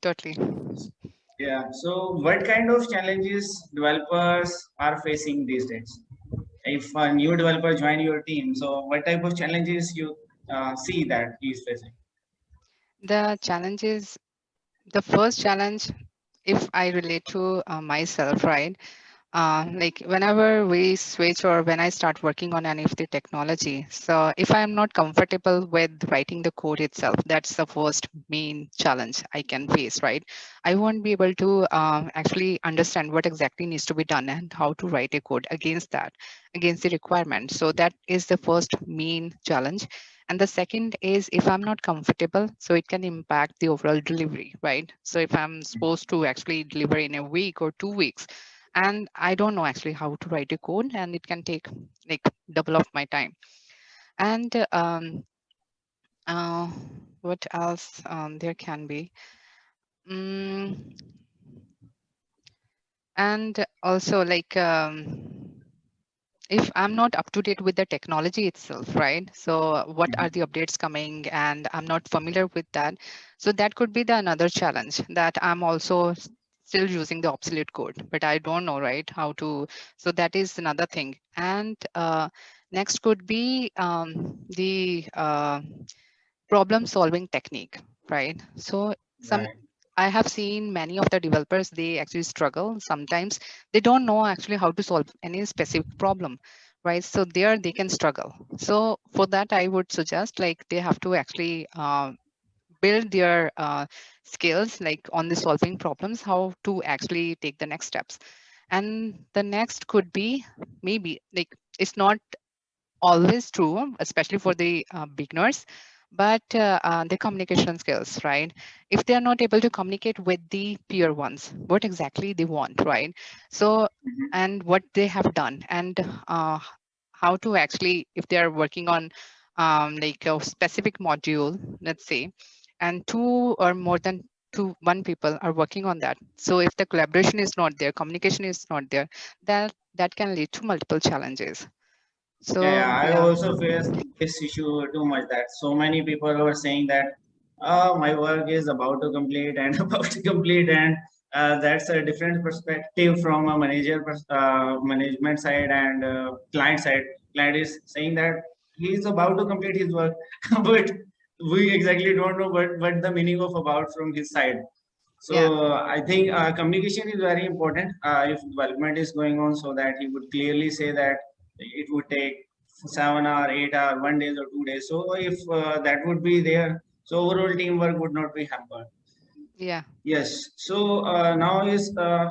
totally. Yeah. So what kind of challenges developers are facing these days? If a new developer join your team, so what type of challenges you uh, see that he's facing? The challenges, the first challenge, if I relate to uh, myself, right? Uh, like whenever we switch or when I start working on any of the technology, so if I'm not comfortable with writing the code itself, that's the first main challenge I can face, right? I won't be able to um, actually understand what exactly needs to be done and how to write a code against that, against the requirement. So that is the first main challenge. And the second is if I'm not comfortable, so it can impact the overall delivery, right? So if I'm supposed to actually deliver in a week or two weeks, and I don't know actually how to write a code and it can take like double of my time. And um, uh, what else um, there can be? Mm, and also like um, if I'm not up to date with the technology itself, right? So what are the updates coming and I'm not familiar with that. So that could be the another challenge that I'm also still using the obsolete code, but I don't know, right, how to, so that is another thing. And uh, next could be um, the uh, problem solving technique, right? So some, right. I have seen many of the developers, they actually struggle. Sometimes they don't know actually how to solve any specific problem, right? So there they can struggle. So for that, I would suggest like they have to actually uh, build their uh, skills like on the solving problems, how to actually take the next steps. And the next could be maybe like it's not always true, especially for the uh, beginners, but uh, uh, the communication skills, right? If they are not able to communicate with the peer ones, what exactly they want, right? So, mm-hmm. and what they have done and uh, how to actually, if they are working on um, like a specific module, let's say, and two or more than two one people are working on that. So if the collaboration is not there communication is not there that that can lead to multiple challenges. So yeah, i yeah. also face this issue too much that so many people are saying that oh my work is about to complete and about to complete and uh, that's a different perspective from a manager uh, management side and uh, client side. Client is saying that he's about to complete his work but we exactly don't know what, what the meaning of about from his side. So yeah. I think uh, communication is very important uh, if development is going on so that he would clearly say that it would take seven or eight or one days or two days. So if uh, that would be there, so overall teamwork would not be hampered. Yeah. Yes. So uh, now is uh,